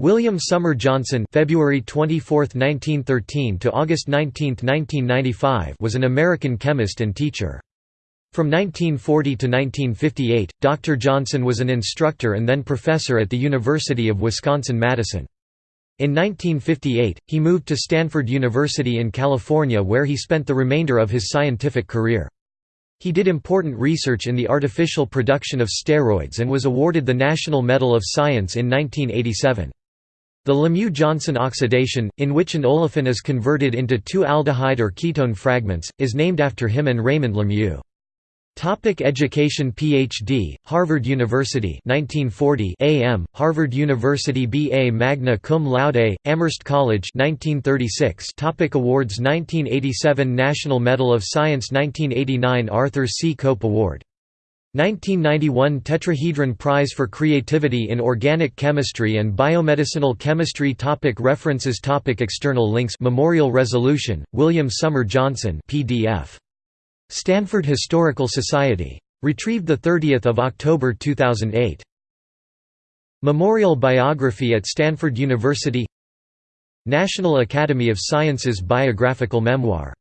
William Summer Johnson February 24, 1913 to August 19, 1995 was an American chemist and teacher. From 1940 to 1958, Dr. Johnson was an instructor and then professor at the University of Wisconsin-Madison. In 1958, he moved to Stanford University in California where he spent the remainder of his scientific career. He did important research in the artificial production of steroids and was awarded the National Medal of Science in 1987. The Lemieux-Johnson oxidation, in which an olefin is converted into two aldehyde or ketone fragments, is named after him and Raymond Lemieux. Topic education PhD, Harvard University 1940 AM, Harvard University BA magna cum laude, Amherst College 1936 Topic Awards 1987 National Medal of Science 1989 Arthur C. Cope Award 1991 Tetrahedron Prize for Creativity in Organic Chemistry and Biomedicinal Chemistry topic References topic External links Memorial Resolution, William Summer Johnson PDF. Stanford Historical Society. Retrieved 30 October 2008. Memorial Biography at Stanford University National Academy of Sciences Biographical Memoir